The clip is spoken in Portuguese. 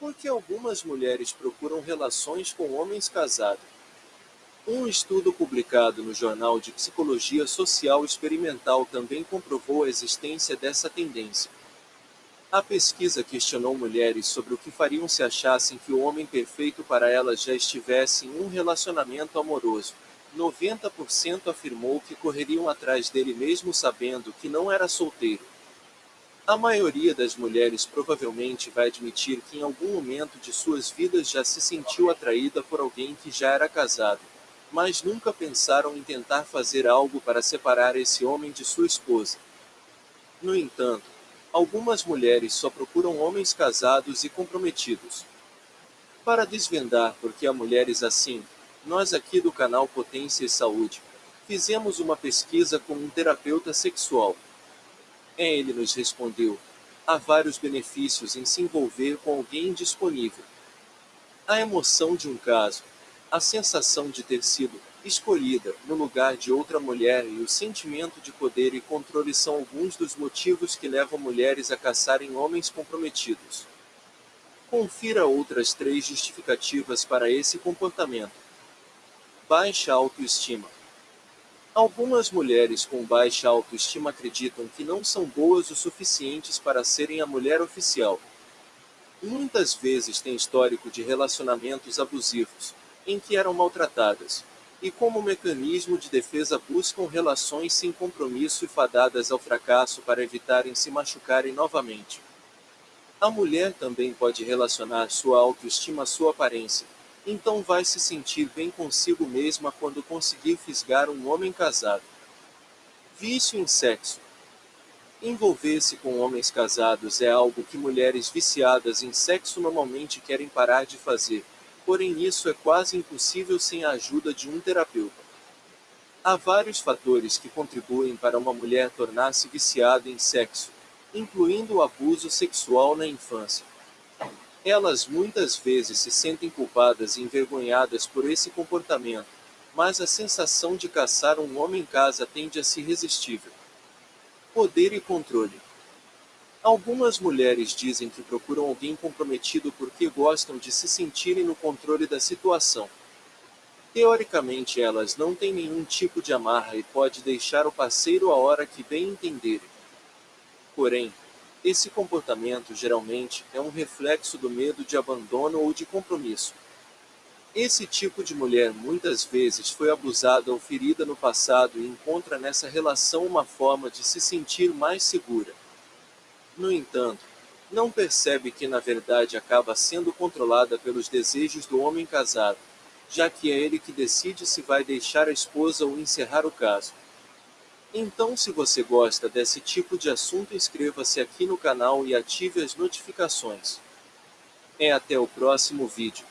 Por que algumas mulheres procuram relações com homens casados? Um estudo publicado no Jornal de Psicologia Social Experimental também comprovou a existência dessa tendência. A pesquisa questionou mulheres sobre o que fariam se achassem que o homem perfeito para elas já estivesse em um relacionamento amoroso. 90% afirmou que correriam atrás dele mesmo sabendo que não era solteiro. A maioria das mulheres provavelmente vai admitir que em algum momento de suas vidas já se sentiu atraída por alguém que já era casado, mas nunca pensaram em tentar fazer algo para separar esse homem de sua esposa. No entanto, Algumas mulheres só procuram homens casados e comprometidos. Para desvendar por que há mulheres assim, nós aqui do canal Potência e Saúde, fizemos uma pesquisa com um terapeuta sexual. Ele nos respondeu, há vários benefícios em se envolver com alguém disponível. A emoção de um caso, a sensação de ter sido escolhida no lugar de outra mulher e o sentimento de poder e controle são alguns dos motivos que levam mulheres a caçarem homens comprometidos. Confira outras três justificativas para esse comportamento. Baixa autoestima. Algumas mulheres com baixa autoestima acreditam que não são boas o suficientes para serem a mulher oficial. Muitas vezes têm histórico de relacionamentos abusivos, em que eram maltratadas, e como mecanismo de defesa buscam relações sem compromisso e fadadas ao fracasso para evitarem se machucarem novamente. A mulher também pode relacionar sua autoestima à sua aparência, então vai se sentir bem consigo mesma quando conseguir fisgar um homem casado. Vício em sexo. Envolver-se com homens casados é algo que mulheres viciadas em sexo normalmente querem parar de fazer, porém isso é quase impossível sem a ajuda de um terapeuta. Há vários fatores que contribuem para uma mulher tornar-se viciada em sexo, incluindo o abuso sexual na infância. Elas muitas vezes se sentem culpadas e envergonhadas por esse comportamento, mas a sensação de caçar um homem em casa tende a ser irresistível. Poder e controle. Algumas mulheres dizem que procuram alguém comprometido porque gostam de se sentirem no controle da situação. Teoricamente elas não têm nenhum tipo de amarra e pode deixar o parceiro a hora que bem entenderem. Porém, esse comportamento geralmente é um reflexo do medo de abandono ou de compromisso. Esse tipo de mulher muitas vezes foi abusada ou ferida no passado e encontra nessa relação uma forma de se sentir mais segura. No entanto, não percebe que na verdade acaba sendo controlada pelos desejos do homem casado, já que é ele que decide se vai deixar a esposa ou encerrar o caso. Então se você gosta desse tipo de assunto inscreva-se aqui no canal e ative as notificações. É até o próximo vídeo.